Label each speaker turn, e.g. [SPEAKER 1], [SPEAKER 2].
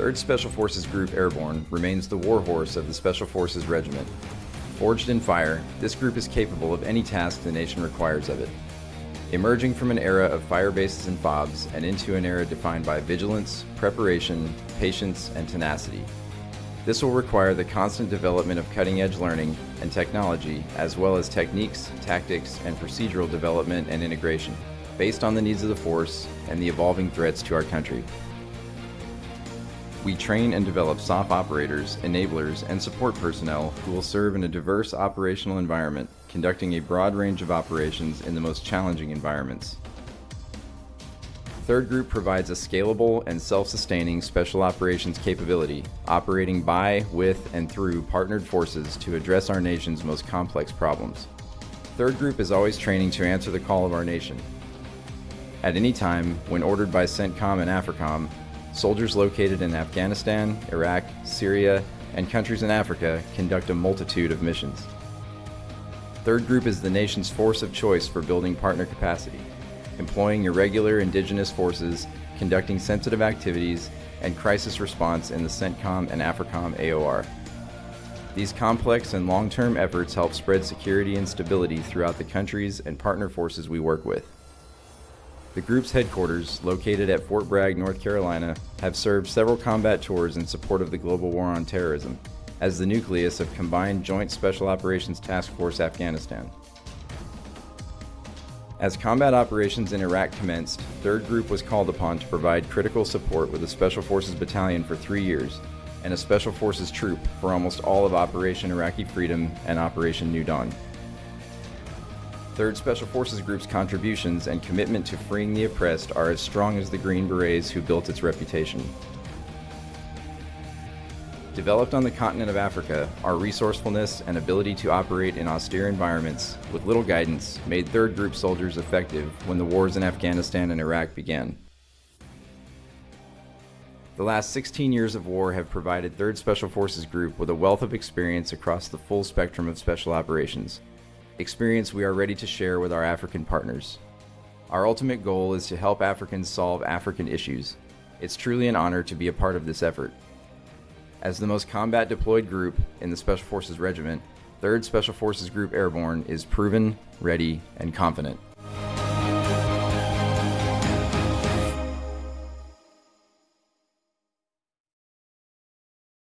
[SPEAKER 1] 3rd Special Forces Group Airborne remains the warhorse of the Special Forces Regiment. Forged in fire, this group is capable of any task the nation requires of it. Emerging from an era of fire bases and FOBs and into an era defined by vigilance, preparation, patience, and tenacity. This will require the constant development of cutting-edge learning and technology, as well as techniques, tactics, and procedural development and integration, based on the needs of the force and the evolving threats to our country. We train and develop SOF operators, enablers, and support personnel who will serve in a diverse operational environment, conducting a broad range of operations in the most challenging environments. Third Group provides a scalable and self-sustaining special operations capability, operating by, with, and through partnered forces to address our nation's most complex problems. Third Group is always training to answer the call of our nation. At any time, when ordered by CENTCOM and AFRICOM, Soldiers located in Afghanistan, Iraq, Syria, and countries in Africa conduct a multitude of missions. Third Group is the nation's force of choice for building partner capacity, employing irregular indigenous forces, conducting sensitive activities, and crisis response in the CENTCOM and AFRICOM AOR. These complex and long-term efforts help spread security and stability throughout the countries and partner forces we work with. The group's headquarters, located at Fort Bragg, North Carolina, have served several combat tours in support of the global war on terrorism, as the nucleus of Combined Joint Special Operations Task Force Afghanistan. As combat operations in Iraq commenced, 3rd Group was called upon to provide critical support with a Special Forces Battalion for three years and a Special Forces troop for almost all of Operation Iraqi Freedom and Operation New Dawn. 3rd Special Forces Group's contributions and commitment to freeing the oppressed are as strong as the Green Berets who built its reputation. Developed on the continent of Africa, our resourcefulness and ability to operate in austere environments with little guidance made 3rd Group soldiers effective when the wars in Afghanistan and Iraq began. The last 16 years of war have provided 3rd Special Forces Group with a wealth of experience across the full spectrum of special operations, experience we are ready to share with our African partners. Our ultimate goal is to help Africans solve African issues. It's truly an honor to be a part of this effort. As the most combat deployed group in the Special Forces Regiment, 3rd Special Forces Group Airborne is proven, ready, and confident.